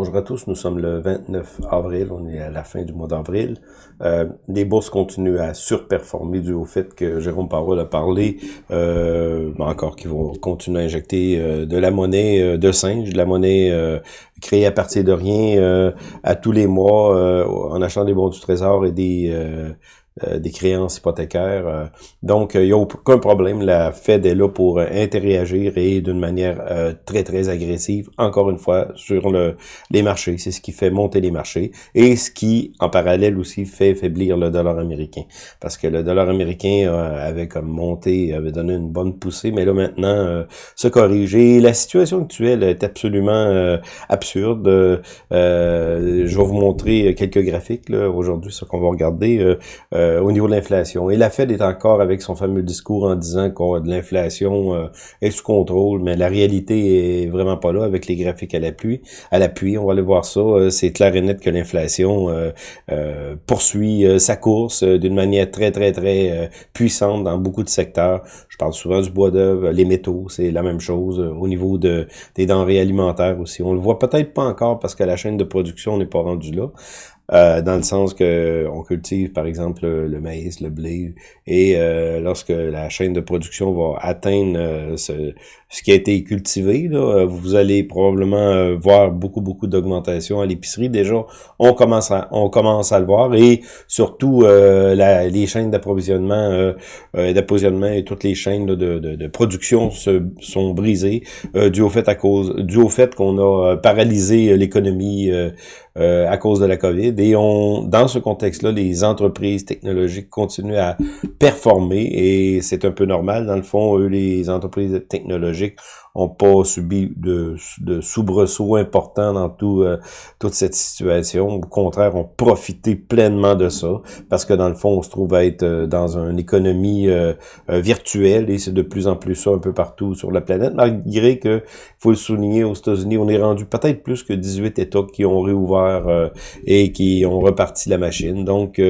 Bonjour à tous, nous sommes le 29 avril, on est à la fin du mois d'avril. Euh, les bourses continuent à surperformer dû au fait que Jérôme Parole a parlé, euh, encore qu'ils vont continuer à injecter euh, de la monnaie euh, de singe, de la monnaie créée à partir de rien à tous les mois en achetant des bons du trésor et des des créances hypothécaires. Euh. donc, il n'y a aucun problème. La Fed est là pour interagir et d'une manière euh, très, très agressive, encore une fois, sur le, les marchés. C'est ce qui fait monter les marchés et ce qui, en parallèle aussi, fait faiblir le dollar américain. Parce que le dollar américain avait comme monté, avait donné une bonne poussée, mais là, maintenant, se corrige. Et la situation actuelle est absolument absurde. je vais vous montrer quelques graphiques aujourd'hui, ce qu'on va regarder. Euh, au niveau de l'inflation. Et la Fed est encore avec son fameux discours en disant que l'inflation euh, est sous contrôle, mais la réalité est vraiment pas là avec les graphiques à l'appui. À l'appui, on va aller voir ça. Euh, c'est clair et net que l'inflation poursuit sa course d'une manière très très très puissante dans beaucoup de secteurs. Je parle souvent du bois d'œuvre, les métaux, c'est la même chose. Au niveau de, des denrées alimentaires aussi, on le voit peut-être pas encore parce que la chaîne de production n'est pas rendue là. Euh, dans le sens que on cultive par exemple le, maïs, le blé, et euh, lorsque la chaîne de production va atteindre euh, ce, ce, qui a été cultivé, là, vous allez probablement voir beaucoup beaucoup d'augmentation à l'épicerie. Déjà, on commence à on commence à le voir, et surtout la, les chaînes d'approvisionnement, d'approvisionnement et toutes les chaînes de, de, de, production se, sont brisées dû au fait à cause dû au fait qu'on a paralysé l'économie à cause de la COVID et dans ce contexte-là, les entreprises technologiques continuent à performer et c'est un peu normal. Dans le fond, eux, les entreprises technologiques ont pas subi de, de soubresauts importants dans tout, euh, toute cette situation. Au contraire, ont profité pleinement de ça parce que dans le fond, on se trouve à être euh, dans une économie euh, virtuelle et c'est de plus en plus ça un peu partout sur la planète. Malgré que, faut le souligner, aux États-Unis, on est rendu peut-être plus que 18 États qui ont réouvert et qui ont reparti la machine. Donc,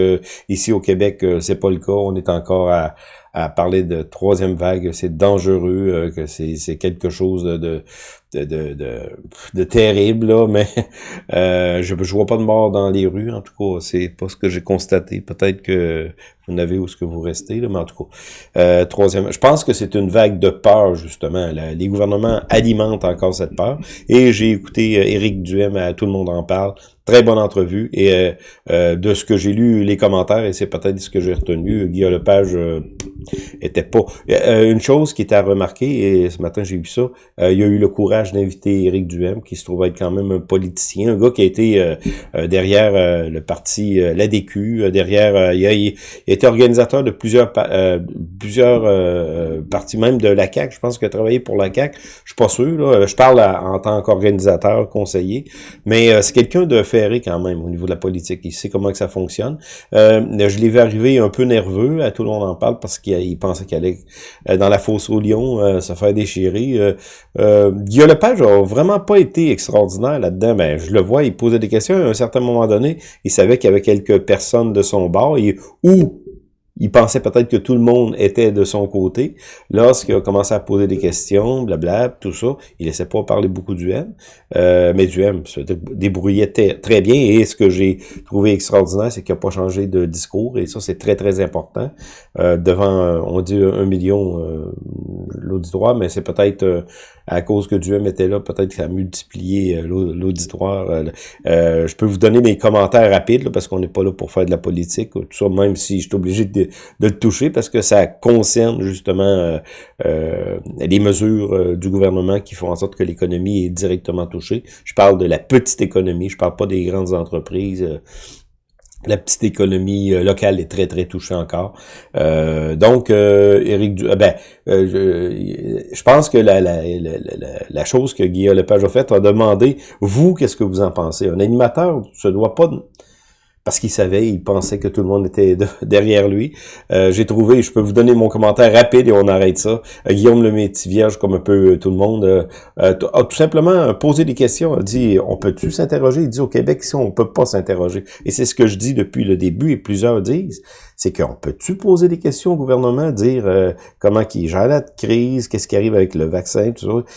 ici au Québec, c'est pas le cas. On est encore à à parler de troisième vague, c'est dangereux, euh, que c'est quelque chose de, de, de, de, de terrible, là, mais euh, je, je vois pas de mort dans les rues, en tout cas, c'est pas ce que j'ai constaté. Peut-être que vous n'avez où ce que vous restez, là, mais en tout cas. Euh, troisième, je pense que c'est une vague de peur, justement. les gouvernements alimentent encore cette peur. Et j'ai écouté Éric Duhem à Tout le monde en parle. Très bonne entrevue. Et de ce que j'ai lu, les commentaires, et c'est peut-être ce que j'ai retenu, Guillaume Lepage était pas... Euh, une chose qui était à remarquer, et ce matin j'ai vu ça, euh, il y a eu le courage d'inviter Éric Duhem, qui se trouve être quand même un politicien, un gars qui a été euh, derrière le parti l'ADQ, derrière... il, a, il, a, été organisateur de plusieurs plusieurs partis, même de la CAQ, je pense qu'il a travaillé pour la CAQ, je suis pas sûr, là, je parle en tant qu'organisateur, conseiller, mais c'est quelqu'un de ferré quand même au niveau de la politique, il sait comment que ça fonctionne. je l'ai vu arriver un peu nerveux, à tout le monde en parle, parce qu'il il pensait qu'elle allait euh, dans la fosse au lion euh, se faire déchirer. Euh, euh, Guillaume Lepage a vraiment pas été extraordinaire là-dedans. mais je le vois, il posait des questions. À un certain moment donné, il savait qu'il y avait quelques personnes de son bord. Et, ou il pensait peut-être que tout le monde était de son côté. Lorsqu'il a commencé à poser des questions, blabla, tout ça, il laissait pas parler beaucoup du M. Euh, mais du M se débrouillait très bien. Et ce que j'ai trouvé extraordinaire, c'est qu'il n'a pas changé de discours. Et ça, c'est très, très important. Euh, devant, euh, on dit un million l'auditoire, mais c'est peut-être à cause que Duhem était là, peut-être ça a multiplié l'auditoire. je peux vous donner mes commentaires rapides, parce qu'on n'est pas là pour faire de la politique, tout ça, même si je suis obligé de de le toucher parce que ça concerne justement euh, euh, les mesures euh, du gouvernement qui font en sorte que l'économie est directement touchée. Je parle de la petite économie, je parle pas des grandes entreprises la petite économie locale est très très touchée encore. donc, euh, Eric, ben, je, pense que la, la, chose que Guillaume Lepage a faite a demandé, vous, qu'est-ce que vous en pensez? Un animateur se doit pas parce qu'il savait, il pensait que tout le monde était derrière lui. Euh, j'ai trouvé, je peux vous donner mon commentaire rapide et on arrête ça. Euh, Guillaume le vierge, comme un peu euh, tout le monde, a tout simplement posé des questions, a dit, on peut-tu s'interroger? Il dit, au Québec, si on peut pas s'interroger. Et c'est ce que je dis depuis le début et plusieurs disent, c'est qu'on peut-tu poser des questions au gouvernement, dire comment il gère la crise, qu'est-ce qui arrive avec le vaccin, tout ça?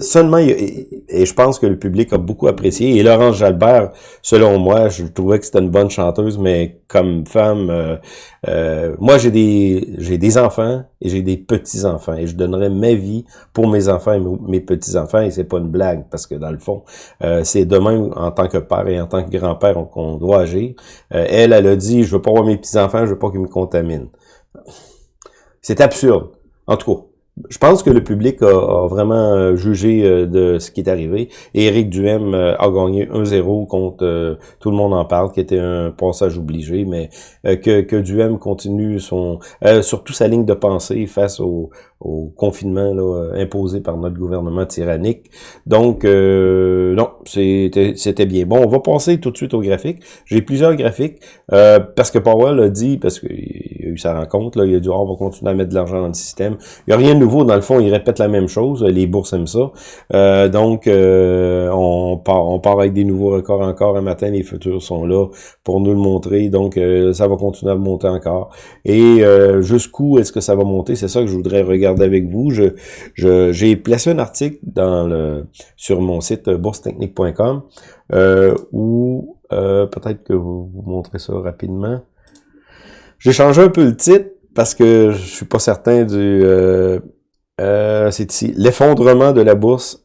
Seulement, et je pense que le public a beaucoup apprécié. Et Laurence Jalbert, selon moi, je trouvais que c'était une bonne chanteuse, mais comme femme, euh, euh, moi j'ai des j'ai des enfants et j'ai des petits enfants et je donnerais ma vie pour mes enfants et mes petits enfants et c'est pas une blague parce que dans le fond, euh, c'est demain en tant que père et en tant que grand-père qu'on doit agir. elle, elle a dit, je veux pas voir mes petits enfants, je veux pas qu'ils me contaminent. C'est absurde. En tout cas, je pense que le public a, vraiment euh, jugé euh, de ce qui est arrivé. Et Éric Duhem euh, a gagné 1-0 contre tout le monde en parle, qui était un passage obligé, mais que, que Duhem continue son surtout sa ligne de pensée face au, au confinement là, imposé par notre gouvernement tyrannique. Donc, euh, non, c'était bien. Bon, on va passer tout de suite au graphique. J'ai plusieurs graphiques, euh, parce que Powell a dit, parce qu'il a eu sa rencontre, là, il a dit, oh, on va continuer à mettre de l'argent dans le système. Il n'y a rien de nouveau, dans le fond, il répète la même chose, les bourses aiment ça. Euh, donc, on, part, on part avec des nouveaux records encore un matin, les futurs sont là pour nous le montrer, donc ça va continuer à monter encore. Et jusqu'où est-ce que ça va monter, c'est ça que je voudrais regarder avec vous. J'ai placé un article sur mon site boursetechnique.com euh, où euh, peut-être que vous vous montrez ça rapidement. J'ai changé un peu le titre parce que je suis pas certain du... Euh, euh c'est ici, l'effondrement de la bourse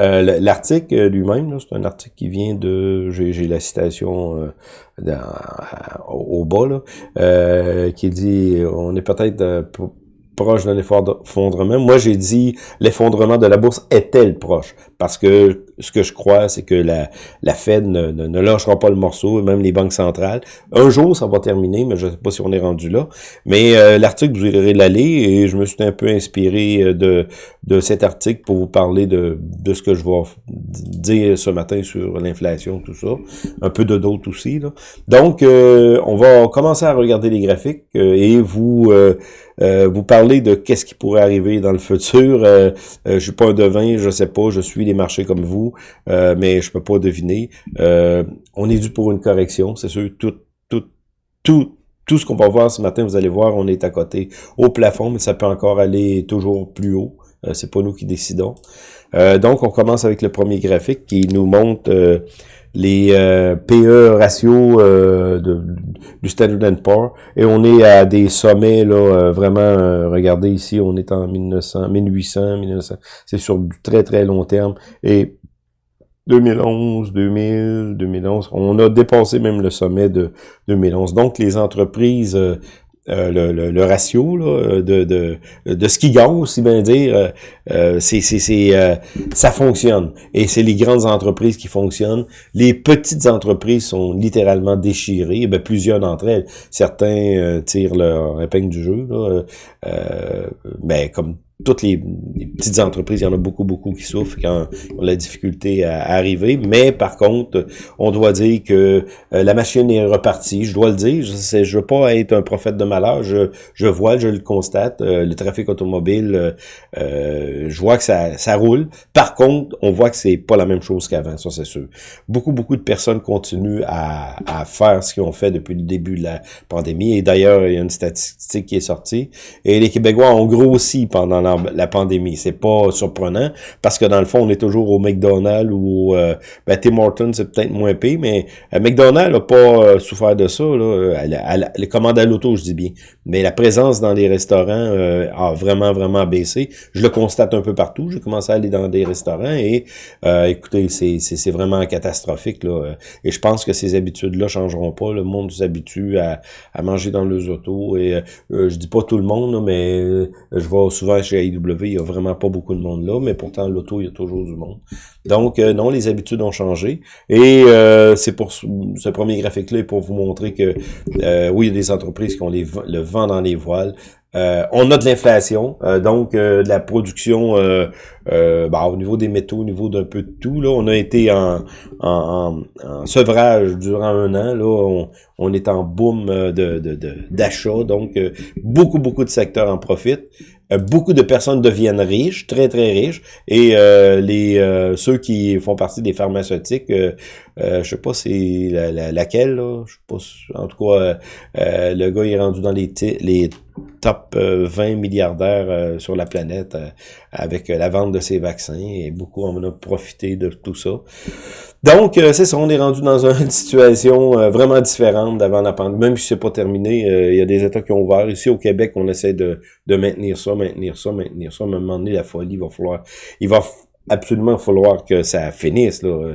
euh, L'article lui-même, c'est un article qui vient de, j'ai la citation euh, au bas, là, euh, qui dit, on est peut-être proche d'un effondrement. Moi, j'ai dit l'effondrement de la bourse est-elle proche? Parce que ce que je crois, c'est que la, la Fed ne, ne, lâchera pas le morceau, même les banques centrales. Un jour, ça va terminer, mais je ne sais pas si on est rendu là. Mais euh, l'article, vous irez l'aller et je me suis un peu inspiré euh, de, de cet article pour vous parler de, de ce que je vais dire ce matin sur l'inflation, tout ça. Un peu de d'autres aussi. Là. Donc, euh, on va commencer à regarder les graphiques et vous... vous parler de qu'est-ce qui pourrait arriver dans le futur. Euh, je suis pas un devin, je sais pas, je suis les marchés comme vous. Euh, mais je peux pas deviner. Euh, on est dû pour une correction, c'est sûr. Tout, tout, tout, tout ce qu'on va voir ce matin, vous allez voir, on est à côté au plafond, mais ça peut encore aller toujours plus haut. Euh, c'est pas nous qui décidons. donc, on commence avec le premier graphique qui nous montre les PE ratio de, du Standard Poor's et on est à des sommets là vraiment regardez ici on est en 1900 1800 1900 c'est sur du très très long terme et 2011, 2000, 2011. On a dépassé même le sommet de 2011. Donc, les entreprises, euh, euh, le, ratio là, de, de, de ce qui gagne, aussi bien dire, euh, c'est, ça fonctionne. Et c'est les grandes entreprises qui fonctionnent. Les petites entreprises sont littéralement déchirées. Eh plusieurs d'entre elles. Certains tirent leur épingle du jeu. Là, ben, comme toutes les, petites entreprises, il y en a beaucoup, beaucoup qui souffrent, qui ont, la difficulté à, arriver. Mais par contre, on doit dire que euh, la machine est repartie. Je dois le dire. Je ne veux pas être un prophète de malheur. Je, je vois, je le constate. Euh, le trafic automobile, euh, je vois que ça, ça roule. Par contre, on voit que c'est pas la même chose qu'avant, ça c'est sûr. Beaucoup, beaucoup de personnes continuent à, à faire ce qu'ils ont fait depuis le début de la pandémie. Et d'ailleurs, il y a une statistique qui est sortie. Et les Québécois ont grossi pendant pandémie. C'est pas surprenant parce que dans le fond, on est toujours au McDonald's ou euh, ben, Tim Hortons, c'est peut-être moins pire, mais euh, McDonald's n'a pas euh, souffert de ça. Là. les commandes à l'auto, je dis bien. Mais la présence dans les restaurants euh, a vraiment, vraiment baissé. Je le constate un peu partout. J'ai commencé à aller dans des restaurants et écoutez, c'est vraiment catastrophique. Là. Et je pense que ces habitudes-là changeront pas. Le monde s'habitue à, à manger dans les autos. Et je dis pas tout le monde, mais je vois souvent chez AEW, il y a vraiment pas beaucoup de monde là, mais pourtant, l'auto, il y a toujours du monde. Donc, euh, non, les habitudes ont changé. Et euh, c'est pour ce premier graphique-là pour vous montrer que, euh, oui, il y a des entreprises qui ont le vent dans les voiles. on a de l'inflation, donc de la production bah, au niveau des métaux, au niveau d'un peu de tout. Là, on a été en, sevrage durant un an. Là, on, est en boom de d'achat, de, donc beaucoup, beaucoup de secteurs en profitent. Euh, beaucoup de personnes deviennent riches, très très riches, et euh, les euh, ceux qui font partie des pharmaceutiques, euh, je sais pas c'est la, laquelle, là, je sais pas, en tout cas, le gars est rendu dans les les top 20 milliardaires sur la planète avec la vente de ces vaccins et beaucoup en ont profité de tout ça. Donc, c'est ça, on est rendu dans une situation vraiment différente d'avant la pandémie. Même si c'est pas terminé, il y a des États qui ont ouvert. Ici, au Québec, on essaie de, de maintenir ça, maintenir ça, maintenir ça. À un moment donné, la folie va falloir... Il va absolument falloir que ça finisse. Là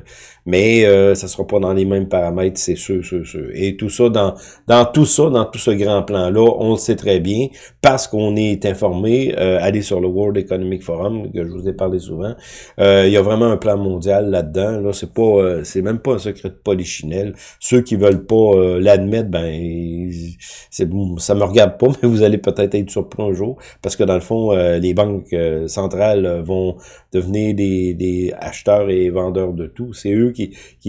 mais euh, ça sera pas dans les mêmes paramètres, c'est sûr, sûr, sûr. Et tout ça, dans, dans tout ça, dans tout ce grand plan-là, on le sait très bien, parce qu'on est informé, euh, allez sur le World Economic Forum, que je vous ai parlé souvent, euh, il y a vraiment un plan mondial là-dedans, là, c'est pas, euh, c'est même pas un secret de polichinelle. Ceux qui veulent pas euh, l'admettre, ben, c'est, ça me regarde pas, mais vous allez peut-être être surpris un jour, parce que dans le fond, les banques centrales vont devenir des, des acheteurs et vendeurs de tout. C'est eux qui,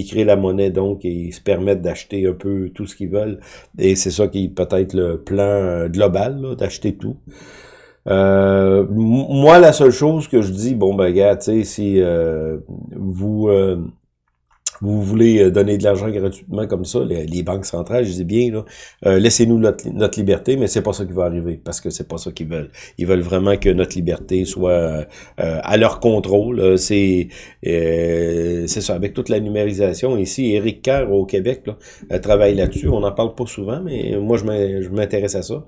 créent la monnaie, donc, et ils se permettent d'acheter un peu tout ce qu'ils veulent. Et c'est ça qui est peut-être le plan euh, global, d'acheter tout. Euh, moi, la seule chose que je dis, bon, ben, gars, tu sais, si euh, vous vous voulez euh, donner de l'argent gratuitement comme ça, les, banques centrales, je dis bien, là, euh, laissez-nous notre, liberté, mais c'est pas ça qui va arriver, parce que c'est pas ça qu'ils veulent. Ils veulent vraiment que notre liberté soit euh, à leur contrôle. C'est c'est ça, avec toute la numérisation. Ici, Eric Kerr au Québec là, travaille là-dessus. On n'en parle pas souvent, mais moi, je m'intéresse à ça.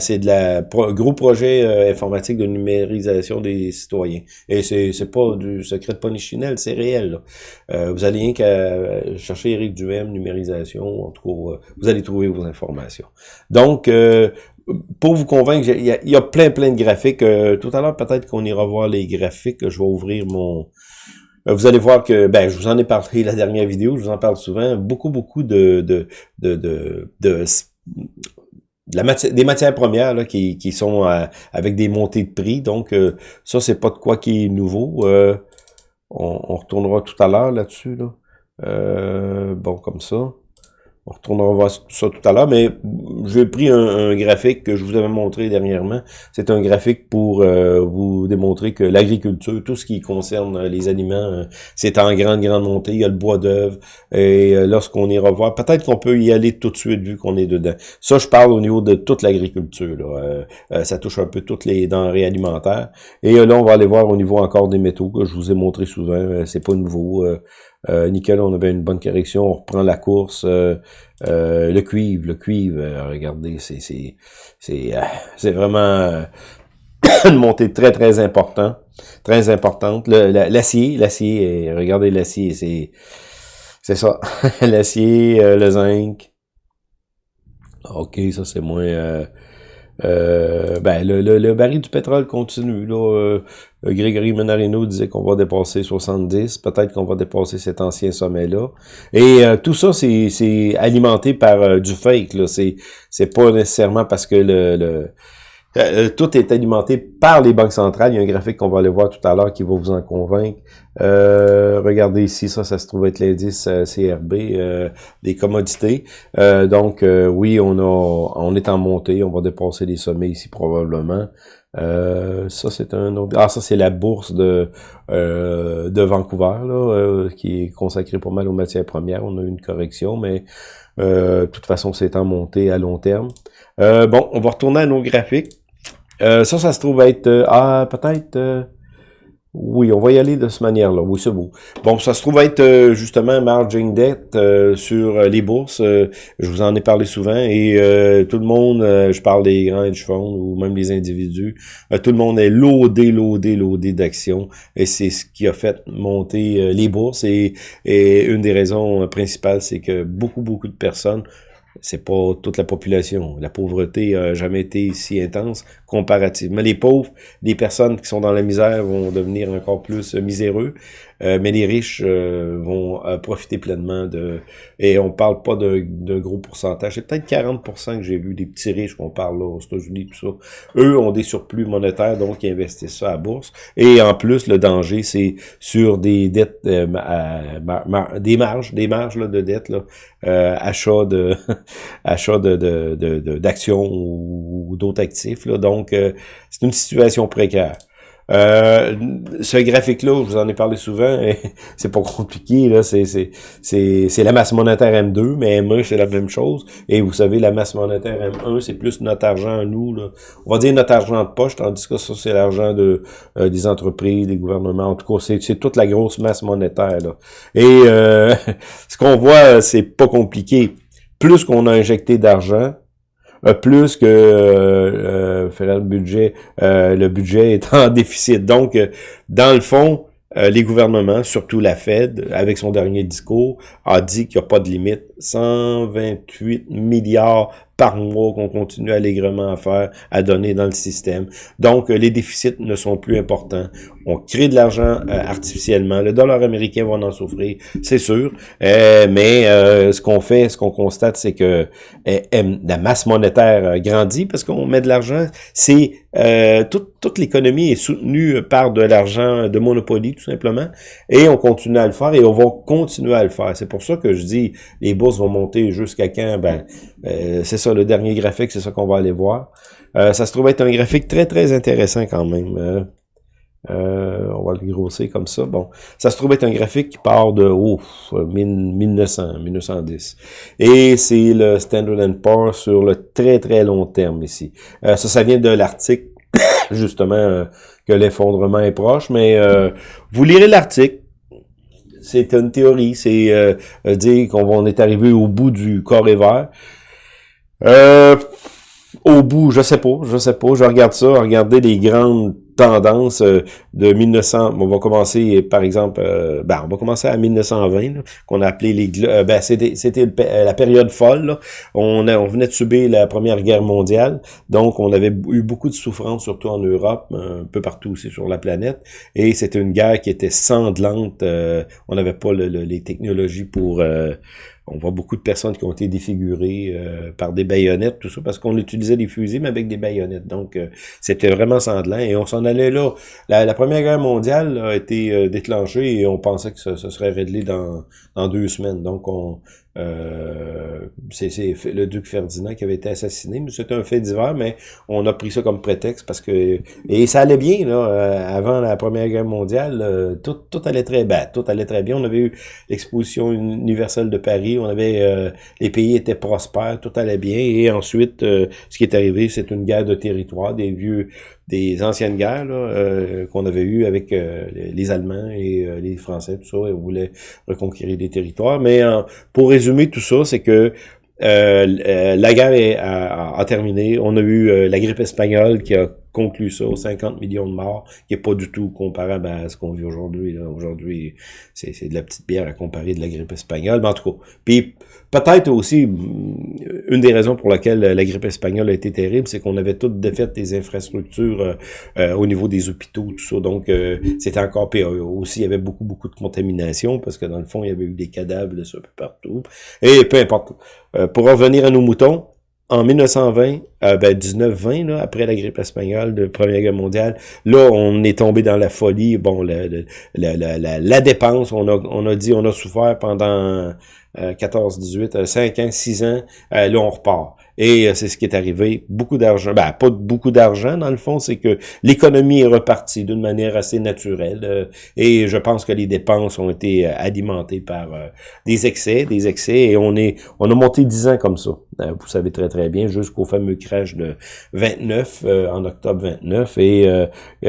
c'est de la gros projet informatique de numérisation des citoyens. Et c'est pas du secret de ponichinelle, c'est réel. vous allez rien euh, chercher Eric Duhem, numérisation, en tout cas, euh, vous allez trouver vos informations. Donc, euh, pour vous convaincre, il y, a, plein, plein de graphiques. tout à l'heure, peut-être qu'on ira voir les graphiques. Je vais ouvrir mon... Vous allez voir que, ben, je vous en ai parlé la dernière vidéo, je vous en parle souvent, beaucoup, beaucoup de, de, de, de, des matières premières là, qui, qui sont avec des montées de prix. Donc, ça, c'est pas de quoi qui est nouveau. on, on, retournera tout à l'heure là-dessus. Là. Euh, bon, comme ça. On retournera voir ça tout à l'heure, mais j'ai pris un, graphique que je vous avais montré dernièrement. C'est un graphique pour euh, vous démontrer que l'agriculture, tout ce qui concerne les aliments, euh, c'est en grande, grande montée. Il y a le bois d'œuvre. Et lorsqu'on ira voir, peut-être qu'on peut y aller tout de suite vu qu'on est dedans. Ça, je parle au niveau de toute l'agriculture. ça touche un peu toutes les denrées alimentaires. Et là, on va aller voir au niveau encore des métaux que je vous ai montré souvent. c'est pas nouveau. Euh, nickel, on avait une bonne correction. On reprend la course. Euh, euh, le cuivre, le cuivre, regardez, c'est c'est c'est c'est vraiment une montée très très importante, très importante. L'acier, l'acier, regardez l'acier, c'est c'est ça, l'acier, le zinc. Ok, ça c'est moins euh, ben, le, le, baril du pétrole continue. Là, euh, Grégory Menarino disait qu'on va dépasser 70. Peut-être qu'on va dépasser cet ancien sommet-là. Et euh, tout ça, c'est alimenté par du fake. C'est pas nécessairement parce que le, le euh, tout est alimenté par les banques centrales. Il y a un graphique qu'on va aller voir tout à l'heure qui va vous en convaincre. Euh, regardez ici, ça, ça se trouve être l'indice euh, CRB des commodités. donc, oui, on a, on est en montée. On va dépasser les sommets ici probablement. ça, c'est un autre... Ah, ça, c'est la bourse de, de Vancouver, là, qui est consacrée pas mal aux matières premières. On a eu une correction, mais de toute façon, c'est en montée à long terme. bon, on va retourner à nos graphiques. Euh, ça, ça se trouve être... Euh, ah, peut-être... Euh, oui, on va y aller de cette manière-là. Oui, c'est beau. Bon, ça se trouve être justement margin debt sur les bourses. je vous en ai parlé souvent. Et tout le monde, je parle des grands hedge funds ou même des individus, tout le monde est loadé, loadé, loadé d'actions. Et c'est ce qui a fait monter les bourses. Et, et une des raisons principales, c'est que beaucoup, beaucoup de personnes c'est pas toute la population. La pauvreté a jamais été si intense comparativement. Les pauvres, les personnes qui sont dans la misère vont devenir encore plus miséreux. Euh, mais les riches euh, vont euh, profiter pleinement de... Et on parle pas d'un gros pourcentage. C'est peut-être 40% que j'ai vu des petits riches qu'on parle là aux États-Unis, tout ça. Eux ont des surplus monétaires, donc ils investissent ça à bourse. Et en plus, le danger, c'est sur des dettes, des marges, des marges là, de dettes, là, achat de achat de d'actions ou, d'autres actifs. Là. Donc, c'est une situation précaire. Euh, ce graphique-là, je vous en ai parlé souvent, c'est pas compliqué, là, c'est, la masse monétaire M2, mais M1, c'est la même chose. Et vous savez, la masse monétaire M1, c'est plus notre argent à nous, là. On va dire notre argent de poche, tandis que ça, c'est l'argent de euh, des entreprises, des gouvernements. En tout cas, c'est, toute la grosse masse monétaire, là. Et euh, ce qu'on voit, c'est pas compliqué. Plus qu'on a injecté d'argent, euh, plus que euh, euh le budget, euh, le budget est en déficit. Donc, dans le fond, les gouvernements, surtout la Fed, avec son dernier discours, a dit qu'il n'y a pas de limite. 128 milliards par mois qu'on continue allègrement à faire, à donner dans le système. Donc, les déficits ne sont plus importants. On crée de l'argent artificiellement. Le dollar américain va en souffrir, c'est sûr. mais ce qu'on fait, ce qu'on constate, c'est que la masse monétaire grandit parce qu'on met de l'argent. C'est toute, toute l'économie est soutenue par de l'argent de Monopoly, tout simplement. Et on continue à le faire et on va continuer à le faire. C'est pour ça que je dis les bourses vont monter jusqu'à quand? Ben, c'est ça, le dernier graphique, c'est ça qu'on va aller voir. Euh, ça se trouve être un graphique très, très intéressant quand même. Euh, euh, on va le grosser comme ça. Bon, ça se trouve être un graphique qui part de ouf, 1900, 1910. Et c'est le Standard Poor's sur le très, très long terme ici. ça, ça vient de l'article, justement, que l'effondrement est proche. Mais vous lirez l'article c'est une théorie, c'est dire qu'on est arrivé au bout du corps vert. Euh, au bout, je sais pas, je sais pas, je regarde ça, regarder les grandes tendances euh, de 1900, on va commencer par exemple, euh, ben, on va commencer à 1920, qu'on a appelé les, euh, ben, c'était la période folle, On, on venait de subir la première guerre mondiale, donc on avait eu beaucoup de souffrance, surtout en Europe, un peu partout aussi sur la planète, et c'était une guerre qui était sanglante, on n'avait pas les technologies pour on voit beaucoup de personnes qui ont été défigurées euh, par des baïonnettes, tout ça, parce qu'on utilisait des fusils, mais avec des baïonnettes. Donc, euh, c'était vraiment sanglant. Et on s'en allait là. La, Première Guerre mondiale a été euh, déclenchée et on pensait que ça, serait réglé dans, dans deux semaines. Donc, on, euh, c'est le duc Ferdinand qui avait été assassiné, c'était un fait divers, mais on a pris ça comme prétexte parce que et ça allait bien là. Euh, avant la Première Guerre mondiale, euh, tout, tout allait très bien, tout allait très bien. On avait eu l'exposition universelle de Paris, on avait euh, les pays étaient prospères, tout allait bien. Et ensuite, ce qui est arrivé, c'est une guerre de territoire, des vieux des anciennes guerres euh, qu'on avait eues avec euh, les Allemands et euh, les Français, tout ça, ils voulaient reconquérir des territoires. Mais pour résumer tout ça, c'est que la guerre est, a, terminé. On a eu la grippe espagnole qui a conclu ça, 50 millions de morts, qui est pas du tout comparable à ce qu'on vit aujourd'hui. Aujourd'hui, c'est de la petite bière à comparer de la grippe espagnole, mais en tout cas. Puis peut-être aussi, mm, une des raisons pour laquelle la grippe espagnole a été terrible, c'est qu'on avait toutes défait des infrastructures euh, euh, au niveau des hôpitaux, tout ça. Donc, euh, c'était encore pire. Aussi, il y avait beaucoup, beaucoup de contamination, parce que dans le fond, il y avait eu des cadavres de ça peu partout. Et peu importe. pour revenir à nos moutons, en 1920, euh, ben 1920, là, après la grippe espagnole de Première Guerre mondiale, là, on est tombé dans la folie. Bon, la, la, la, la, dépense, on a, on a dit, on a souffert pendant 14, 18, 5 ans, 6 ans, euh, là, on repart. Et euh, c'est ce qui est arrivé. Beaucoup d'argent. Ben, pas beaucoup d'argent, dans le fond, c'est que l'économie est repartie d'une manière assez naturelle. Euh, et je pense que les dépenses ont été euh, alimentées par des excès, des excès. Et on est, on a monté 10 ans comme ça. vous savez très très bien, jusqu'au fameux crash de 29, en octobre 29. Et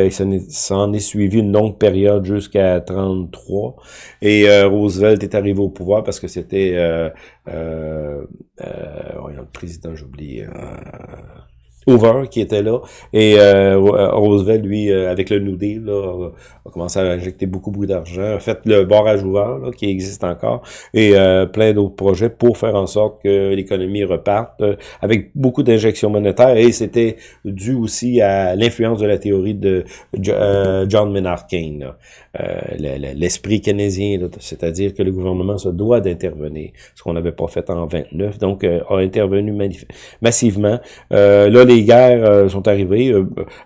ça en est suivi une longue période jusqu'à 33. Et Roosevelt est arrivé au pouvoir parce que c'était euh, euh, président, j'oublie, Hoover qui était là. Et euh, Roosevelt, lui, euh, avec le New Deal, là, a commencé à injecter beaucoup, beaucoup d'argent. A fait le barrage ouvert, là, qui existe encore, et euh, plein d'autres projets pour faire en sorte que l'économie reparte euh, avec beaucoup d'injections monétaires. Et c'était dû aussi à l'influence de la théorie de John Maynard Keynes, l'esprit keynésien, c'est-à-dire que le gouvernement se doit d'intervenir, ce qu'on n'avait pas fait en 29. Donc, a intervenu massivement. là, les les guerres sont arrivées,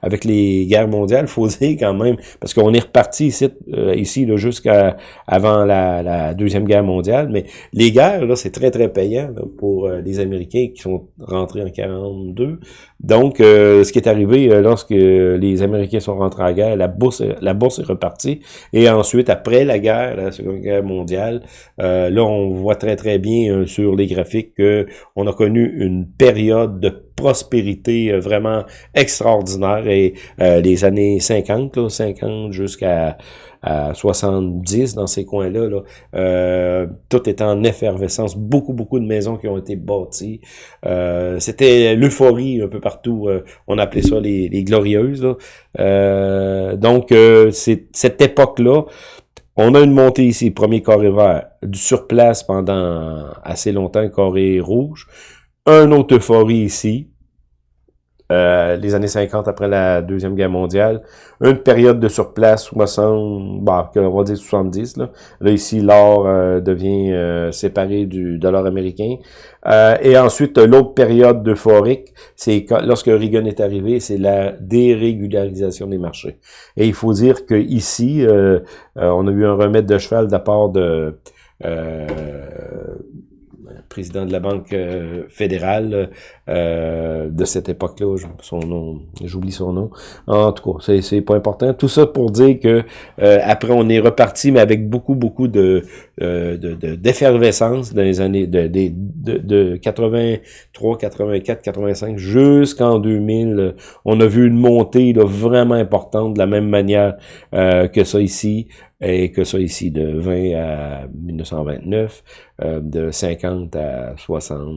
avec les guerres mondiales, faut dire quand même, parce qu'on est reparti ici, ici jusqu'à avant la, la, Deuxième Guerre mondiale, mais les guerres, là, c'est très, très payant pour les Américains qui sont rentrés en 42. Donc, ce qui est arrivé lorsque les Américains sont rentrés en guerre, la bourse, la bourse est repartie, et ensuite, après la guerre, la Seconde Guerre mondiale, là, on voit très, très bien sur les graphiques qu'on a connu une période de prospérité euh, vraiment extraordinaire et euh, les années 50, là, 50 jusqu'à 70 dans ces coins-là, là, euh, tout est en effervescence, beaucoup, beaucoup de maisons qui ont été bâties. C'était l'euphorie un peu partout, on appelait ça les, les glorieuses. donc, c'est cette époque-là, on a une montée ici, premier carré vert, du surplace pendant assez longtemps, carré rouge. Un autre euphorie ici, euh, les années 50 après la Deuxième Guerre mondiale. Une période de surplace, 60, bah, on va dire 70. Là, là ici, l'or euh, devient euh, séparé du dollar américain. et ensuite, l'autre période euphorique, c'est lorsque Reagan est arrivé, c'est la dérégularisation des marchés. Et il faut dire que ici, on a eu un remède de cheval de part de président de la Banque euh, fédérale euh, de cette époque-là, son nom, j'oublie son nom. En tout cas, c'est pas important. Tout ça pour dire que euh, après on est reparti, mais avec beaucoup, beaucoup de d'effervescence dans les années de, de, de, 83, 84, 85 jusqu'en 2000. On a vu une montée là, vraiment importante de la même manière que ça ici et que ça ici, de 20 à 1929, euh, de 50 à 60,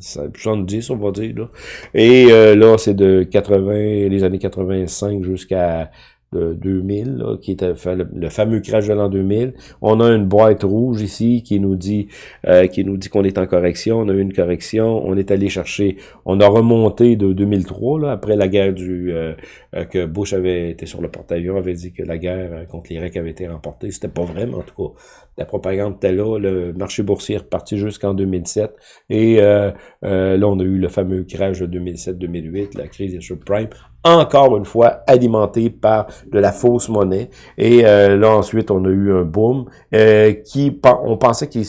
70, on va dire. Là. Et euh, là, c'est de 80, les années 85 jusqu'à de 2000, qui était le, fameux crash de l'an 2000. On a une boîte rouge ici qui nous dit euh, qui nous dit qu'on est en correction. On a eu une correction. On est allé chercher. On a remonté de 2003 là, après la guerre du euh, euh, que Bush avait été sur le porte-avions avait dit que la guerre contre l'Irak avait été remportée. C'était pas vrai, mais en tout cas la propagande était là. Le marché boursier est reparti jusqu'en 2007 et là on a eu le fameux crash de 2007-2008, la crise des subprimes encore une fois alimenté par de la fausse monnaie. Et euh, là, ensuite, on a eu un boom euh, qui, on pensait qu'il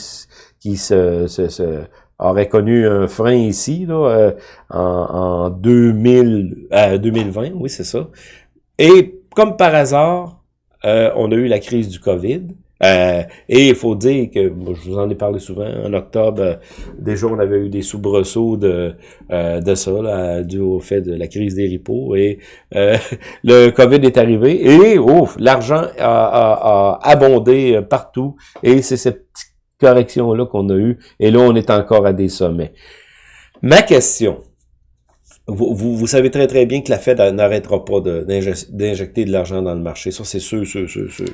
qui se, se, aurait connu un frein ici, là, euh, en, en 2000, 2020, oui, c'est ça. Et comme par hasard, on a eu la crise du COVID. Euh, et il faut dire que, je vous en ai parlé souvent, en octobre, euh, déjà on avait eu des soubresauts de, euh, de ça, là, dû au fait de la crise des ripos. Et le COVID est arrivé et ouf, l'argent a, a, abondé partout. Et c'est cette petite correction-là qu'on a eue. Et là, on est encore à des sommets. Ma question, vous, vous, savez très très bien que la Fed n'arrêtera pas d'injecter de, l'argent dans le marché. Ça, c'est sûr, sûr, sûr, sûr.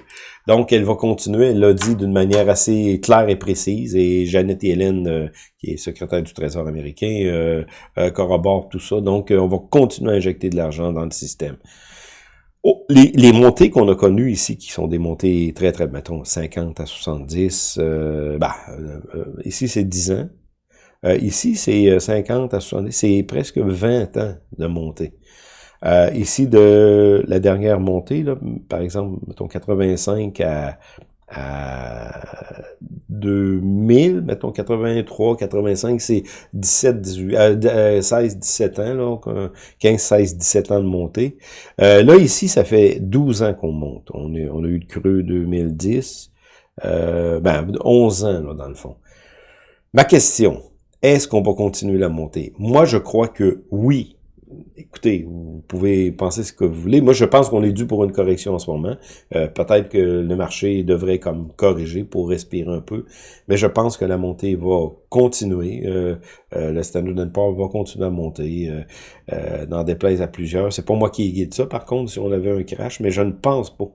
Donc, elle va continuer. Elle l'a dit d'une manière assez claire et précise. Et Janet Yellen, euh, qui est secrétaire du Trésor américain, euh, euh, corrobore tout ça. Donc, on va continuer à injecter de l'argent dans le système. Oh, les, les, montées qu'on a connues ici, qui sont des montées très, très, mettons, 50 à 70, bah, ici, c'est 10 ans. Euh, ici, c'est 50 euh, à 70, c'est presque 20 ans de montée. Euh, ici, de la dernière montée, là, par exemple, mettons 85 à, à 2000, mettons 83, 85, c'est 17, 18, 16, 17 ans, là, 15, 16, 17 ans de montée. là, ici, ça fait 12 ans qu'on monte. On, est, on a eu le creux 2010, ben, 11 ans, là, dans le fond. Ma question, est-ce qu'on va continuer la montée? Moi, je crois que oui. Écoutez, vous pouvez penser ce que vous voulez. Moi, je pense qu'on est dû pour une correction en ce moment. Euh, peut-être que le marché devrait comme corriger pour respirer un peu. Mais je pense que la montée va continuer. Euh, euh, le Standard Poor's va continuer à monter. Euh, dans des places à plusieurs. C'est pas moi qui guide ça, par contre, si on avait un crash, mais je ne pense pas.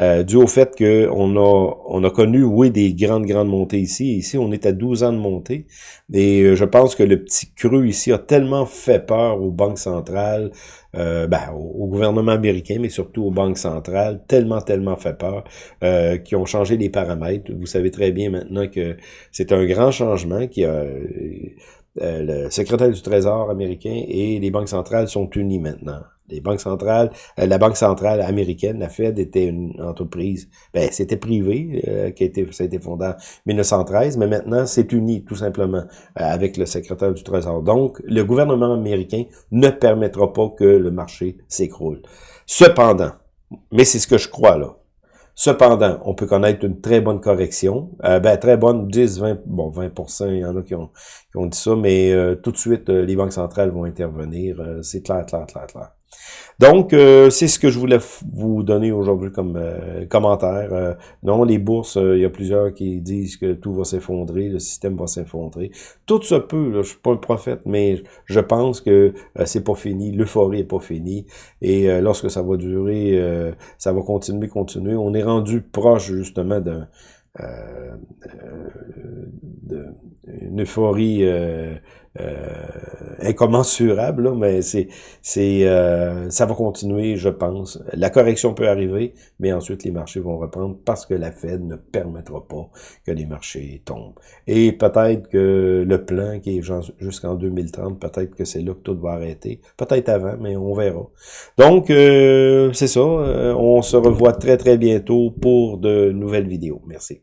Euh, dû au fait qu'on a, on a connu, oui, des grandes, grandes montées ici. Ici, on est à 12 ans de montée. Et euh, je pense que le petit creux ici a tellement fait peur aux banques centrales euh, ben, au, gouvernement américain, mais surtout aux banques centrales, tellement, tellement fait peur, euh, qui ont changé les paramètres. Vous savez très bien maintenant que c'est un grand changement qui a... le secrétaire du Trésor américain et les banques centrales sont unis maintenant les banques centrales, euh, la banque centrale américaine, la Fed, était une entreprise, ben, c'était privé, euh, qui a été, ça a été fondé en 1913, mais maintenant, c'est uni, tout simplement, euh, avec le secrétaire du Trésor. Donc, le gouvernement américain ne permettra pas que le marché s'écroule. Cependant, mais c'est ce que je crois, là, Cependant, on peut connaître une très bonne correction. ben, très bonne, 10, 20, bon, 20% il y en a qui ont, qui ont dit ça, mais tout de suite, les banques centrales vont intervenir. c'est clair, clair, clair, clair. Donc, euh, c'est ce que je voulais vous donner aujourd'hui comme euh, commentaire. Euh, non, les bourses, il y a plusieurs qui disent que tout va s'effondrer, le système va s'effondrer. Tout se peut, là, je suis pas le prophète, mais je pense que c'est pas fini, l'euphorie est pas finie. Et lorsque ça va durer, ça va continuer, continuer. On est rendu proche justement d'un euh, une euphorie euh, euh, incommensurable, là, mais c'est c'est euh, ça va continuer, je pense. La correction peut arriver, mais ensuite les marchés vont reprendre parce que la Fed ne permettra pas que les marchés tombent. Et peut-être que le plan qui est jusqu'en 2030, peut-être que c'est là que tout va arrêter. Peut-être avant, mais on verra. Donc, euh, c'est ça. on se revoit très, très bientôt pour de nouvelles vidéos. Merci.